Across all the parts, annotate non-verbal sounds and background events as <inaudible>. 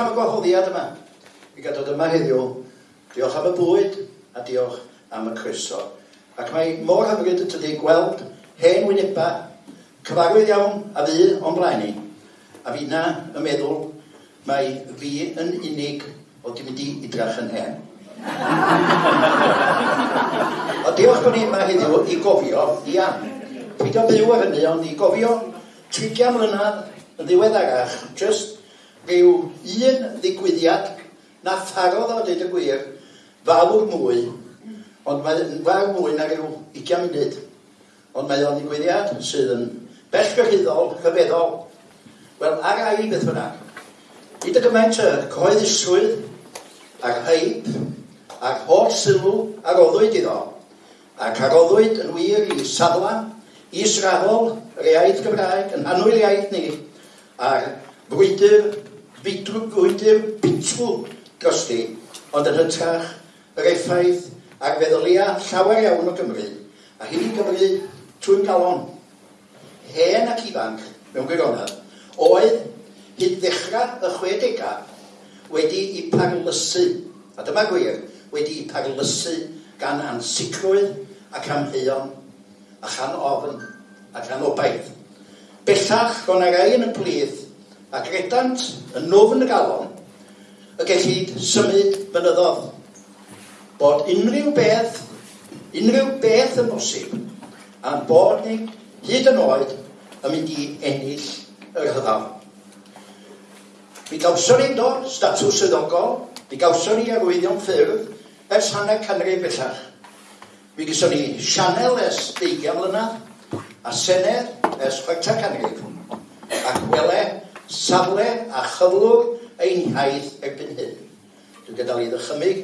diolch am y gwahoddiad yma i gadw dod yma heddiw. Diolch am y bwyd a diolch am y croeso. Ac mae mor hyfryd y tydi gweld hen wynebau, cyfarwydd iawn a fi o'n blaen ni. A fi na y meddwl mae fi yn unig o di mynd i idrach yn hen. <laughs> o diolch bod ni yma heddiw i gofio i am. Peidio byw ar hynny, ond i gofio 30 mlynedd yn ddiweddarach, just ryw un ddigwyddiad na tharodd o dweud y gwir fawr mwy ond mae fawr mwy na ryw 20 munud. Ond mae o'n ddigwyddiad sydd yn bell bellgyrhyddol, rhyfeddol wel ar ai beth fyna hyd y gymaint y cyhoeddusrwydd a'r heip a'r holl sylw aroddwyd iddo ac aroddwyd yn wir i safla israddol yr iaith Gymraeg yn hanwyl iaith ni a'r brwydr Feidrwgwydyr pitw drosti, ond yn hytrach yr effaith ar feddylia llawer iawn o Gymru, a hyn i Gymru trwy'n galon, hen ac ifanc mewn gwirionedd, oedd hyd ddechrau y 60au wedi i parlysu, a dyma gwir, wedi i parlysu gan ansicrwydd ac amheuon a chan ofn a chan obaith. Bellach, ro'n ar ein y plith ac edant yn nofn y galon y gellid symud mynyddodd bod unrhyw beth, unrhyw beth yn bosib am bod ni hyd yn oed yn mynd i ennill yr hyddaf. Mi gawson ni'n dod statws swyddogol, mi gawson ni arwyddion ffyrdd ers hanner canrif bellach. Mi gyson ni Sianel ers 20 mlynedd a senedd ers 6 canrif ac Wele safle a chyflwg ein iaith erbyn hyn. Dwi'n gadael i ddychymig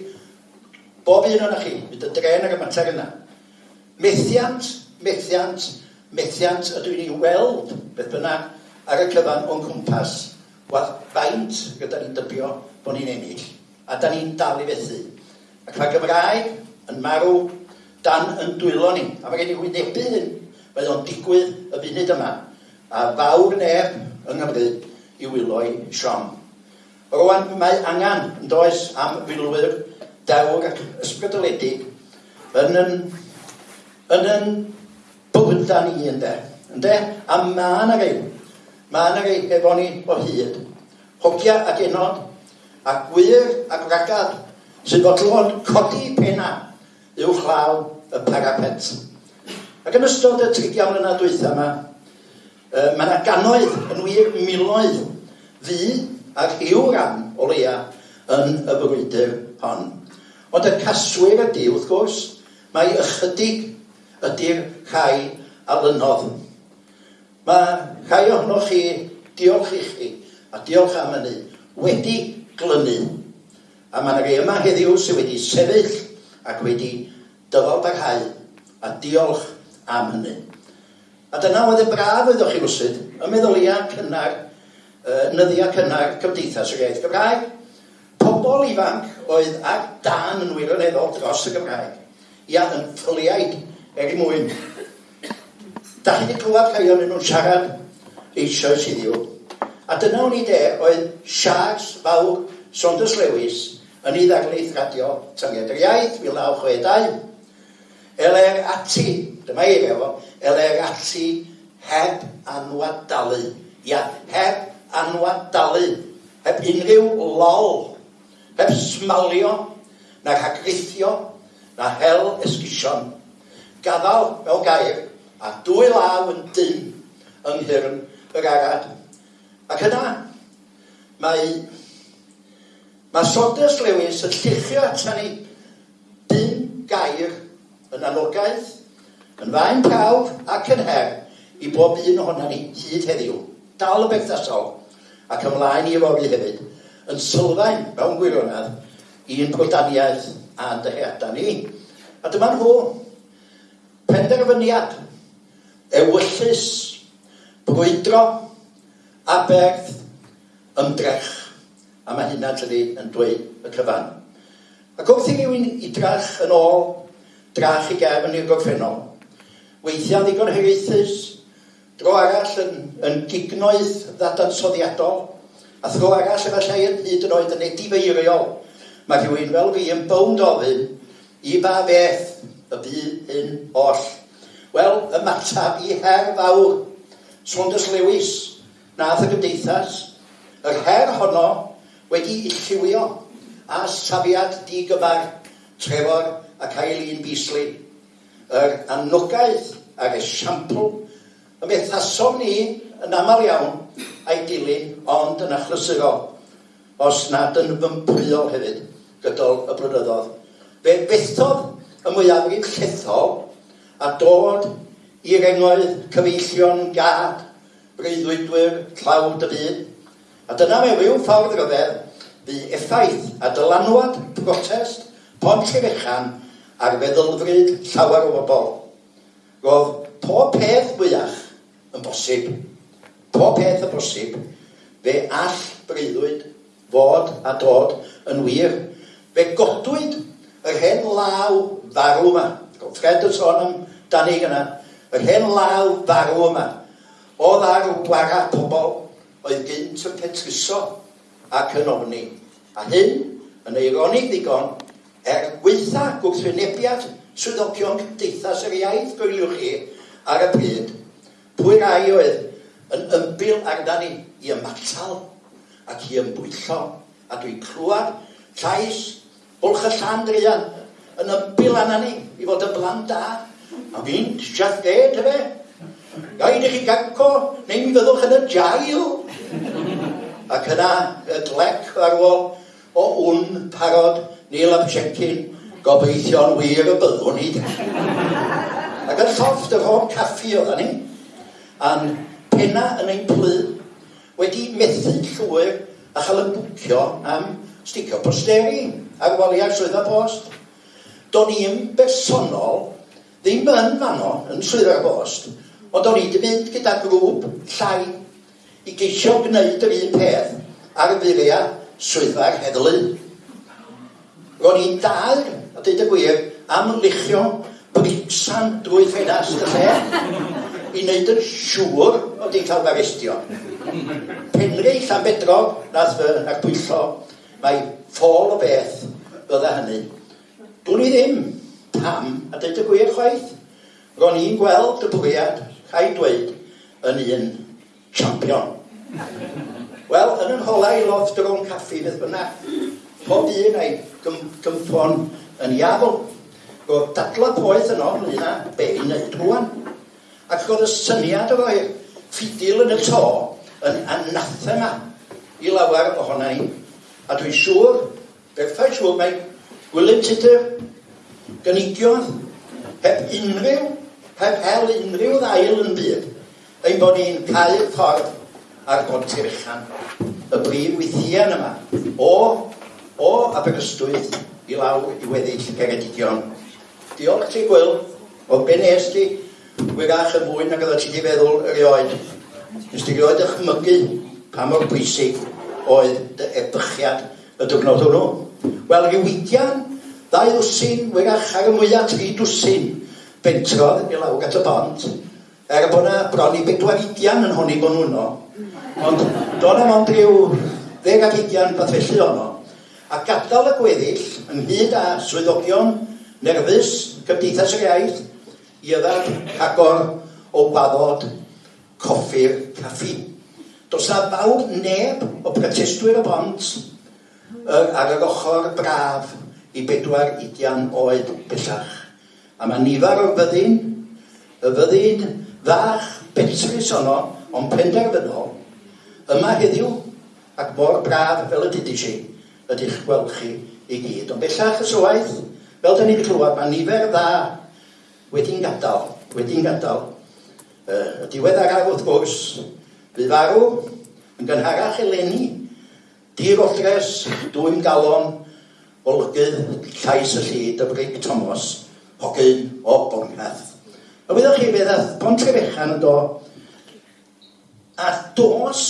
bob un o'n chi, mynd y dren ar y mater yna. Methiant, methiant, methiant ydw i'n ei weld beth bynnag ar y cyfan o'n cwmpas. Wel, faint gyda ni'n dybio bod ni'n ennill. A da ni'n dal i fethu. Ac mae Gymraeg yn marw dan yn dwylo ni. A mae gen i wynebu hyn. Mae o'n digwydd y funud yma. A fawr neb yng Nghymru i wylo'i siom. Rwan, mae angen, yn does, am filwyr dawr ac ysbrydoledig yn yn, yn, yn bywyda ni, ynde. Ynde? A mae yna rhyw, mae yna rei efo ni o hyd. Hogia ac enod, a gwir ac ragad, sydd fodlon codi penna i'w chlaw y parapet. Ac yn ystod y trigiau mlynedd dwytha yma, E, mae yna ganoedd, yn wir miloedd, ddu ac i'w ran o leia yn y brwydr hon. Ond y caswyr ydy, wrth gwrs, mae ychydig ydy'r rhai a lynodd. Mae rhai ohonoch chi, diolch i chi, a diolch am hynny, wedi glynu. A mae yna rei yma heddiw sydd wedi sefyll ac wedi dyfalbarhau. A diolch am hynny. A dyna oedd y braf oeddoch chi rwsyd, y meddylia cynnar, uh, nyddia cynnar Cymdeithas yr Iaith Gymraeg. Pobl ifanc oedd ar dan yn wirioneddol dros y Gymraeg. Ia, yn ffiliaid er i mwyn. Da chi wedi clywed rhai o'n nhw'n siarad eisoes iddiw. A dyna o'n i de oedd Charles Fawr Saunders Lewis yn ei ddarlith radio Tangiad yr Iaith, 1962. Elai'r ati, dyma un efo, elai'r ati heb anwadalu. Ia, heb anwadalu. Heb unrhyw lol. Heb smalio, na rhagreithio, na hel esgusion. Gaddal fel gair, a dwy law yn dyn yng nghyrn yr arad. Ac yna, mae, mae Saunders Lewis yn lluchio atan ni dyn gair yn anogaeth, yn fain cawr ac yn her i bob un ohono ni hyd heddiw, dal y berthnasol ac ymlaen i yfory hefyd, yn sylfaen mewn gwirionedd i'n pwydaniaeth a dyheadau ni. A dyma nhw, penderfyniad, ewyllus, brwydro, aberth, ymdrech. A mae hynna tydi yn dweud y cyfan. Ac wrth i rywun i drach yn ôl drach i gefn i'r gorffennol. Weithiau ddigon hiraethus, dro arall yn, yn gignoedd ddadansoddiadol, a thro arall efallai yn hyd yn oed yn edifeiriol. Mae rhywun fel fi yn bownd ofyn i ba beth y byd hyn oll. Wel, y matab i her fawr, Saunders Lewis, nath y gymdeithas, yr her honno wedi illywio a safiad digyfar Trefor ac Eileen Beasley, yr anogaeth a'r esiampl y methasom ni yn aml iawn a'i dilyn ond yn achlysurol, os nad yn fymbriol hefyd gydol y blynyddoedd. Fe bethodd y mwyafrif llethol a dod i'r engoedd cyfeillion gad, breuddwydwyr, tlawd y byd. A dyna mewn rhyw ffordd ryfedd, fu effaith a dylanwad protest Pont Llefechan a'r feddylfryd llawer o bobl. Roedd pob peth fwyach yn bosib. Pob peth yn bosib. Fe all breuddwyd fod a dod yn wir. Fe godwyd yr hen law farw yma. Fred yn sôn am Dani gyna. Yr hen law farw yma. Oedd ar wara pobl oedd gynt yn petruso ac yn ofni. A hyn yn eironig ddigon er gweitha gwrthwynebiad swyddogion Cymdeithas yr Iaith, gwylwch chi, ar y pryd, pwy rai oedd yn ymbil arna ni i ymatal ac i ymbwyllo. A dwi'n clywed llais bwlch y llan drian yn ymbil arna ni i fod yn blan da. A fi'n siath dweud, efe? Gaid i chi gaco, neu mi fyddwch yn y jail. Ac yna, y glec ar ôl o wn parod Neil am checin, gobeithio'n wir y byddwn ni. Ac yn llofft yr fôn caffi oedd ni, a'n penna yn ein plu, wedi methu llwyr a chael yn bwcio am sticio posteri ar waliau swyddfa post. Do'n i'n bersonol, ddim yn fanno yn swyddfa post, ond do'n i wedi mynd gyda grŵp llai i geisio gwneud yr un peth ar y furiau swyddfa'r heddlu. Ro'n i'n dal, a dweud y gwir, am lichio bricsan drwy ffenast y lle i wneud yn siŵr o di cael arestio. Penri Llanbedrog, nath fy nagwyllo, mae ffôl o beth fydda hynny. Dwi'n i ddim pam, a dweud y gwir chwaith, ro'n i'n gweld y bwriad, rhaid dweud, yn un champion. Wel, yn yn holau loft yr o'n caffi, beth bynnag, pob un a'i gym, gymffon yn iafol. Roedd dadla poeth yno ynglyn â be i wneud rwan. Ac roedd y syniad o roi ffidil yn y to yn anathema i lawer ohona ni. A dwi'n siŵr, bethau siŵr mae Gwilym Tudur gynigiodd heb unrhyw, heb hel unrhyw ddail yn byd ein bod ni'n cael ffordd ar Tirchan, y brif weithiau yma o o Aberystwyth i lawr i weddill Geredigion. Diolch ti Gwyl, o be nes ti wyrach yn fwy nag oeddet ti wedi feddwl erioed. Nes ti erioed ychmygu pa mor bwysig oedd dy ebychiad y diwrnod hwnnw. Wel, rhyw rywidian, ddau ddwsyn, wyrach ar y mwyaf tri dwsyn, bentrodd i lawr at y bont, er bod yna bron i bedwar udian yn honni bod nhw'n o. Ond do'n am ond rhyw ddeg ar udian beth felly o'n o a gadael y gweddill ynghyd â swyddogion nerfus Cymdeithas yr Iaith i yfed rhagor o waddod coffi'r caffi. Does na fawr neb o protestwyr y bont ar yr ochr braf i bedwar idian oed bellach. A mae nifer o'r fyddin, y fyddin fach betrus honno, ond penderfynol, yma heddiw ac mor braf fel y dydys i ydych gweld chi i gyd. Ond bellach y swaith, fel da ni'n clywed, mae nifer dda wedi'n gadael, wedi'n gadael. Uh, Y diwedd diweddaraf wrth gwrs, bu farw yn gynharach eleni, dir odres, dwy'n galon, olygydd llais y llyd y Brig Thomas, hogyn o Bongath. A wyddoch chi beth ath Pontrebechan yn do, a dos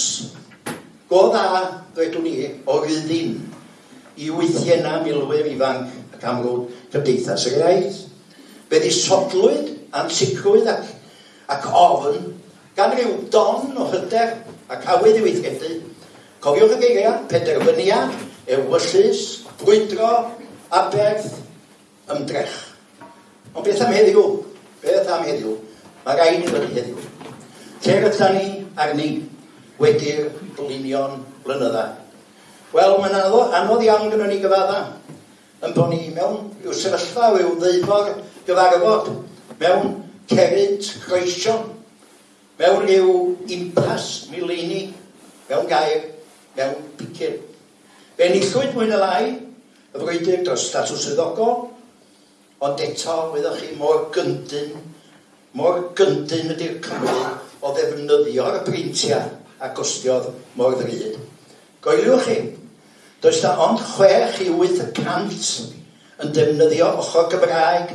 go dda, dweud ni, o ryddin i weithio na milwyr ifanc ac amlwg cymdeithas yr iaith. Fe ddisodlwyd ansicrwydd ac, ac ofn gan ryw don o hyder ac awydd i weithredu. Cofiwch y geiriau, penderfyniad, ewyllus, brwydro, aberth, ymdrech. Ond beth am heddiw? Beth am heddiw? Mae rhaid i fod heddiw. Lle rydyn ni arni wedi'r blinion blynydda? Wel mae'n anodd, anodd iawn gyda ni gyfadda. Yn bod ni mewn ryw sefyllfa ryw ddeifor gyfarfod. Mewn cerrig croeso mewn ryw impas mileni. Mewn gair mewn picyn. Fe nillwyd mwy neu lai y frwydr dros statws swyddogol. Ond eto wyddoch chi mor gyndyn mor gyndyn ydy'r Cymru o ddefnyddio'r breintiau a gostiodd mor ddryd Goeliwch chi, Does 'na ond chwech i wyth y cant yn defnyddio ochr Gymraeg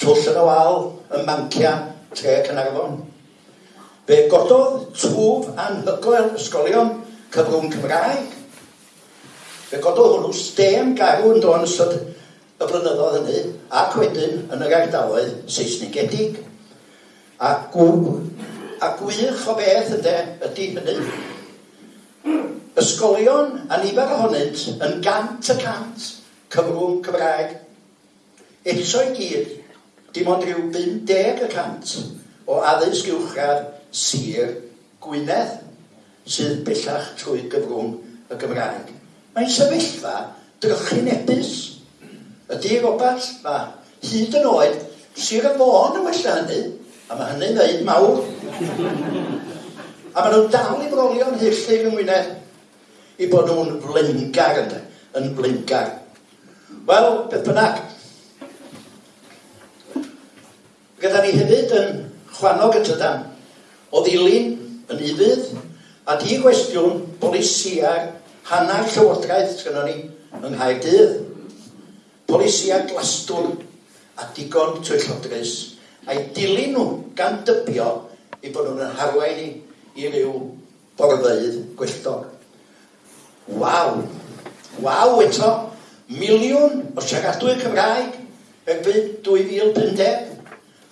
twll yn y wal, ym mancia, tre Cynarfon. Fe gododd twf anhygoel ysgolion cyfrwng Cymraeg. Fe gododd hwnnw stem garw yn dod yn ystod y blynyddoedd hynny ac wedyn yn yr ardaloedd Saesnigedig. A gw, a gwych o beth ydy, ydy hynny Ysgolion, a nifer ohonynt, yn gant y cant cyfrwng Cymraeg. Eto i gyd, dim ond rhyw 50 y cant o addysg uwchradd Sir Gwynedd, sydd bellach trwy gyfrwng y Gymraeg. Mae'n sefyllfa drychinebus. Ydy Robert, mae hyd yn oed Sir y Fôn yn wella hynny, a mae hynny'n ddeud mawr. a maen nhw'n dal i frolio'n hyllid yng Ngwynedd i bod nhw'n flingar yna, yn flingar. Wel, beth bynnag. Gyda ni hefyd yn chwanog y tydan, o ddilyn yn ufudd, a di gwestiwn polisia'r hanner llywodraeth sydd ni yng Nghaerdydd. Polisia glastwn a digon twyllodrus a'i dilyn nhw gan dybio i bod nhw'n harwain i, i ryw borfeidd gweithog. Waw. Waw eto. Miliwn o siaradwyr Cymraeg erbyn 2050.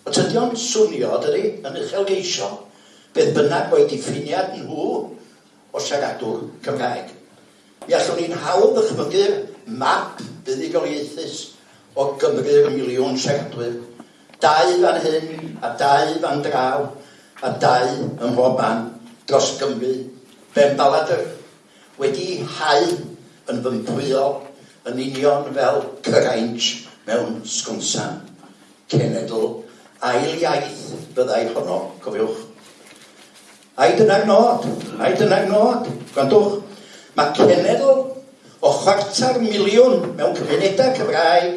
O tydio'n swnio, dydy, yn uchelgeisio, beth bynnag o'i diffiniad nhw o siaradwr Cymraeg. Mi allwn ni'n hawdd ddychmygu'r map buddigoliaethus o Gymru'r miliwn siaradwyr. Dau fan hyn, a dau fan draw, a dau ym mhob man dros Gymru. Ben Baladr, wedi hau yn fympwyo yn union fel cyrainc mewn sgonsan cenedl ail iaith byddai honno, cofiwch. Ai dyna'r nod, ai dyna'r nod, gwrandwch, mae cenedl o chwarter miliwn mewn cymunedau Cymraeg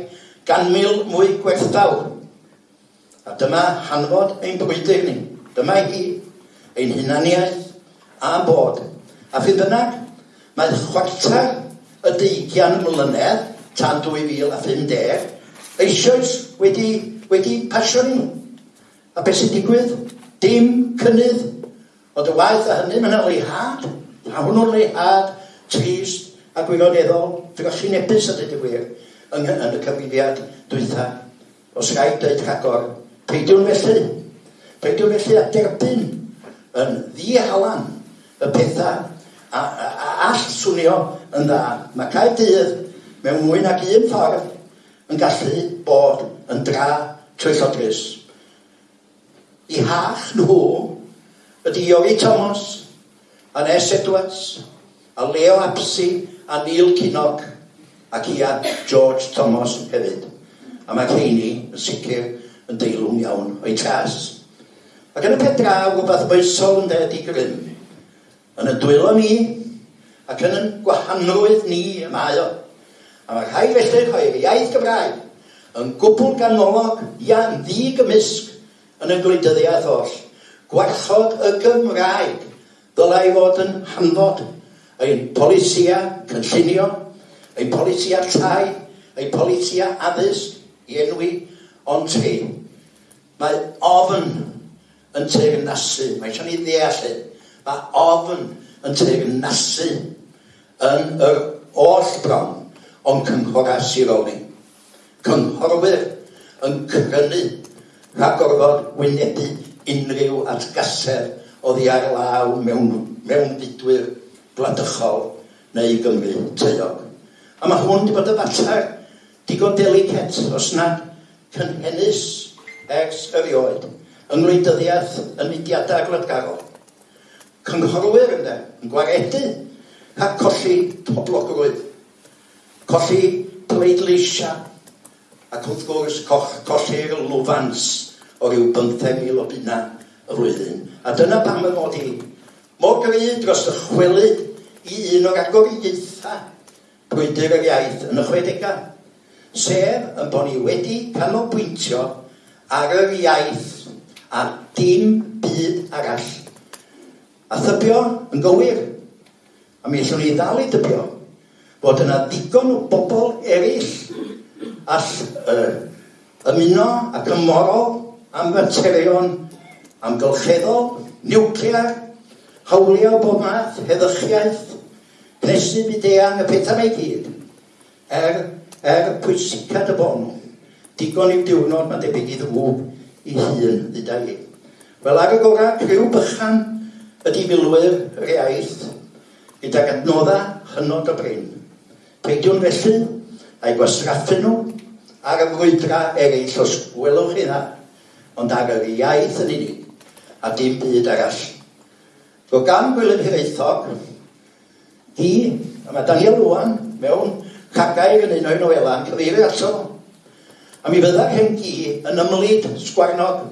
gan mil mwy gwerthdaw. A dyma hanfod ein brwydr ni, dyma hi, ein hunaniaeth a bod. A fydd bynnag, mae chwarter y deigian mlynedd tan 2050 eisoes wedi, wedi pasio ni. A beth sy'n digwydd? Dim cynnydd. O y waith a hynny, mae'n leihad. A hwnnw'n leihad, trist a gwirioneddol. Dwi'n gallu nebus a dweud y gwir yng, yn y cyfrifiad dwytha. Os rhaid dweud rhagor, peidiwn felly. Peidiwn felly a derbyn yn ddihalan y pethau a, a, all swnio yn dda. Mae cae dydd mewn mwy nag un ffordd yn gallu bod yn dra trellodus. I hach nhw ydy Iori Thomas, a Nes Edwards, a Leo Apsi, a Neil Kinnog, ac Ian George Thomas hefyd. A mae Ceini yn sicr yn deilwng iawn o'i tras. Ac yn y peth draw, rhywbeth boesol yn ded i grym. Yn y dwylo ni, Ac yn yn gwahanrwydd ni y mae o. A mae rhaid felly rhoi'r iaith Gymraeg yn gwbl ganolog iawn ddigymysg yn y gwleidyddiaeth oll. Gwarchod y Gymraeg ddylai fod yn hanfod ein polisia cynllunio, ein polisia tai, ein polisia addysg i enwi ond ti. Mae ofn yn teirnasu, mae eisiau ni ddeall hyn. Mae ofn yn teirnasu yn yr oll bron o'n cynghora siroli. Cynghorwyr yn crynu rhag orfod wynebu unrhyw atgaser oddi ar law mewn, mewn fudwyr gwladychol neu Gymru teuog. A mae hwn wedi bod y fatar digon delicet os nad cynhenus ers erioed yng ngwleidyddiaeth yn mudiadau gwladgarol. Cynghorwyr ynddo, yn gwaredu a colli poblogrwydd, colli pleidleisia, ac wrth gwrs coll, colli'r lwfans o ryw 15,000 o bunna y flwyddyn. A dyna pam y mod i mor gry dros y chwelyd i un o'r agoriaethau brwydr yr iaith yn y chwedegau, sef yn bod ni wedi canolbwyntio ar yr iaith a dim byd arall. A thybio yn gywir, A mi allwn ni ddal i dybio bod yna digon o bobl eraill all uh, ymuno ac ymorol am materion amgylcheddol, niwclear, hawlia bob math, heddychiaeth, cnesu byd eang, y pethau mae gyd, er, er pwysicad y bon, digon i'w diwrnod ma'n debyg i ddwb i hun dduda i. Wel ar y gorau, criw bychan ydi milwyr yr iaith gydag adnodda hynod o brin. Peidiwn felly a'i gwasraffu nhw ar y frwydra eraill os gwelwch chi dda, ond ar yr iaith yn unig a dim byd arall. Ro gan Gwilym Hiraethog, hi, a mae Daniel Lwan, mewn cagair yn un o'i noela yn cyfeirio ato. A mi fydda'r hen gi yn ymlid sgwarnog.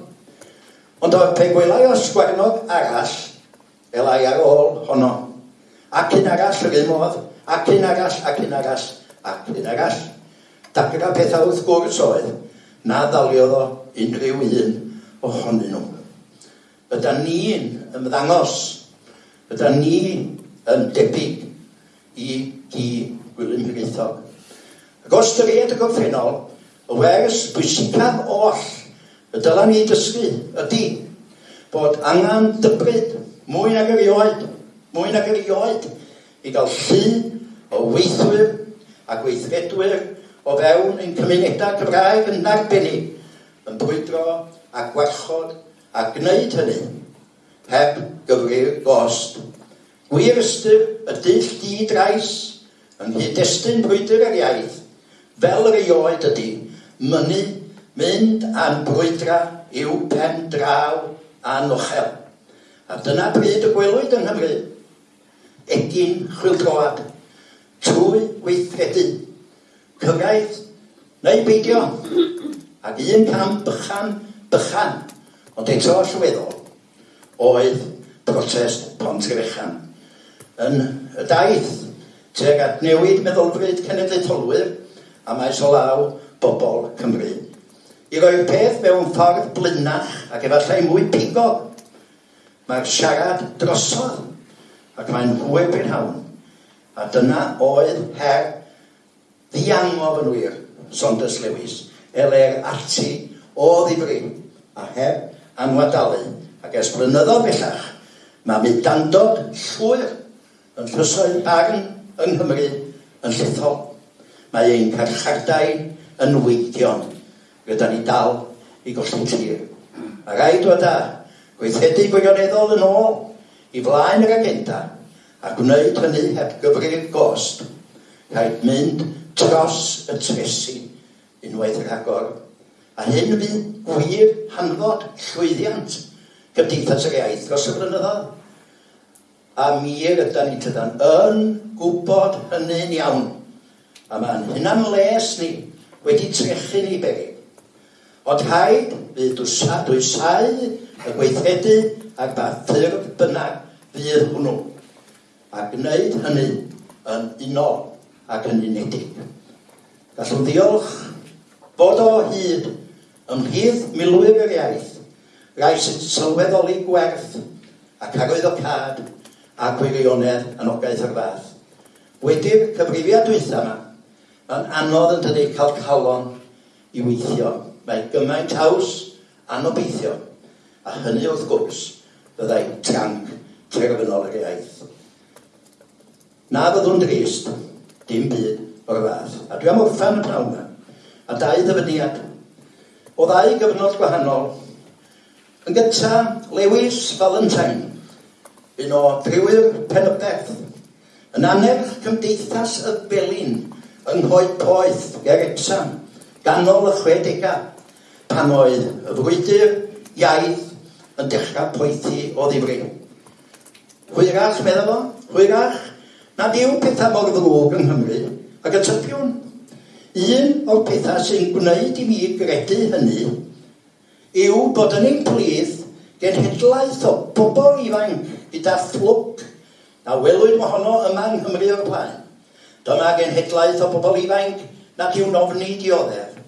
Ond o'r pe gwelai o sgwarnog arall, elai ar ôl honno. Ac un arall yr un modd, ac un arall, ac un arall, ac un arall. Dagra pethau wrth gwrs oedd, na ddaliodd o unrhyw un ohonyn nhw. Yda ni'n ymddangos, yda ni yn debyg i gi Gwilym Hiraethog. Ac os dyried y gorffennol, y wers bwysicaf oll y dylan ni dysgu ydy bod angen dybryd mwy nag erioed mwy nag erioed i gael llun o weithwyr a gweithredwyr o fewn ein cymunedau Cymraeg yn arbennig yn bwydro a gwarchod a gwneud hynny heb gyfrir gost. Gwir ystyr y dull di-drais yng nghyd-destun brwydr yr iaith fel yr eioed ydy mynnu mynd a'n brwydra i'w pen draw a nochel. A dyna bryd y gwelwyd yng Nghymru egin chwildroad, trwy weithredu, cyfraith neu beidio, ac un cam bychan, bychan, ond eto allweddol, oedd protest Pont Grechan. Yn y daith, teg at newid meddylfryd cenedlaetholwyr a maes o law bobl Cymru. I roi'r peth mewn ffordd blynach ac efallai mwy pigog, mae'r siarad drosodd ac mae'n hwyr bryn hawn. A dyna oedd her ddiangof yn wir, Saunders Lewis, ele'r ati o ddifri a heb anwadalu. Ac ers blynyddoedd bellach, mae mi dandod llwyr yn llysoedd barn yng Nghymru yn llethol. Mae ein carchardau yn weidion, gyda ni dal i golli tir. A rhaid dod â gweithredu gwirioneddol yn ôl i flaen yr agenda a gwneud hynny heb gyfrif gost, rhaid mynd dros y tresu unwaith yr agor. A hyn fydd gwir hanfod llwyddiant gymdeithas yr Iaith dros y blynyddoedd. A mir ydy'n ni tydan yn gwybod hynny'n iawn. A mae'n hynna'n les ni wedi trechu ni beryg. Ond rhaid fydd dwysau y gweithredu ac mae ffyrdd bynnag fydd hwnnw. A gwneud hynny yn unol ac yn unedig. Gallwn ddiolch bod o hyd ymhlith milwyr yr iaith, rai sy'n sylweddoli gwerth ac arwydd o cad a gwirionedd yn ogaeth yr fath. Wedi'r cyfrifiad dwytha yma, yn anodd yn dydy cael calon i weithio. Mae gymaint haws anobeithio, a hynny wrth gwrs fyddai'n tanc terfynoleg yr iaith. Na fyddwn drist, dim byd o'r fath. A dwi am orffan y pnawn yma, a dau ddyfyniad. O ddau gyfnod gwahanol, yn gyntaf, Lewis Valentine, un o driwyr Penybeth, yn anerch cymdeithas y Belin yng Nghoed Poeth, Geretsam, ganol y 60au, pan oedd y frwydr, iaith yn dechrau poethu o ddifri. Hwyrach, meddwl o, hwyrach, na diw pethau mor ddrwg yng Nghymru, ac y typiwn. Un o'r pethau sy'n gwneud i mi gredu hynny yw bod yn ein plith genhedlaeth o bobl ifanc gyda fflwc a welwyd mohono yma yng Nghymru o'r blaen. Dyma genhedlaeth o bobl ifanc nad yw'n ofni dioddef.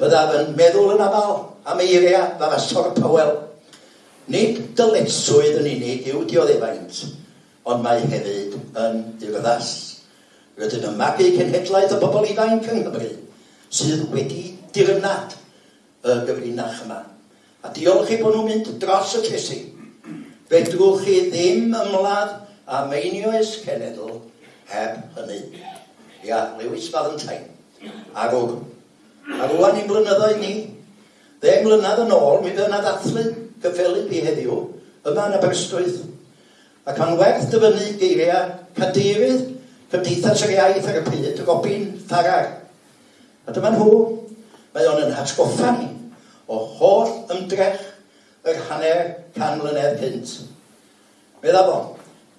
Byddaf yn meddwl yn aml am eiriau fa fasor Powell Nid dyletswydd yn unig yw dioddefaint, ond mae hefyd yn urddas. Rydyn yn magu cenhedlaeth o bobl ifanc yng Nghymru sydd wedi dirnad y gyfrinach yma. A diolch i bod nhw'n mynd dros y Tesi. Fedrwch chi ddim ymladd a meinioes cenedl heb hynny. Ia, Lewis Valentine. Arwr. A rwan i'n blynyddoedd ni. Ddeng mlynedd yn ôl, mi fydd yna ddathlu gyffelyb i heddiw yma yn Aberystwyth ac mae'n werth dyfynu geiriau cadeirydd Cymdeithas yr Iaith ar y pryd, y Robin Farrar. A dyma nhw, mae o'n yn hatgoffa ni o holl ymdrech yr hanner can mlynedd cynt. Medda fo,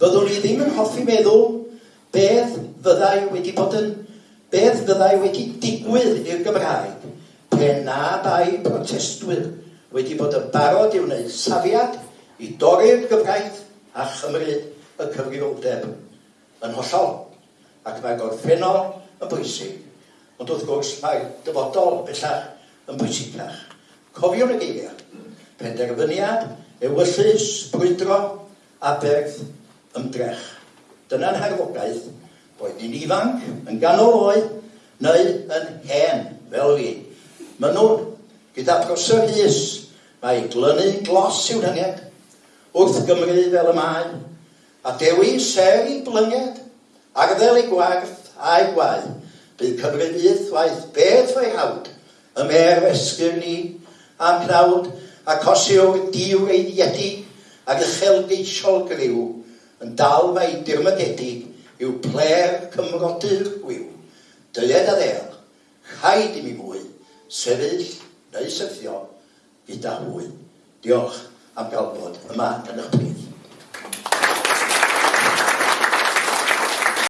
fyddwn ni ddim yn hoffi meddwl beth fyddai wedi bod yn, beth fyddai wedi digwydd i'r Gymraeg pe na dau protestwyr wedi bod yn barod i wneud safiad i dorri'r gyfraith a chymryd y cyfrifoldeb yn hollol. Ac mae gorffennol yn bwysig, ond wrth gwrs mae dyfodol bellach yn bwysicach. Cofiwn y geiriau, penderfyniad, ewyllus, brwydro a berth ymdrech. Dyna'n harfogaeth boed ni'n ifanc, yn ganol oed, neu yn hen fel fi. Maen nhw gyda prosor hys Mae glynu glos i'w dyniad wrth Gymru fel y mae, a dewi ser i blynged, arddel i gwarth a'i gwau, bydd Cymru waith beth o'i hawd, y mer esgyr ni am cnawd, a cosio'r diw ei ddiedi, ac uchel geisiol griw, yn dal mae dirmagedig yw pler cymrodyr gwyw. Dyled a ddel, chaid i mi fwy, sefyll neu syrthio, gyda hwy. Diolch am gael bod yma yn eich plith.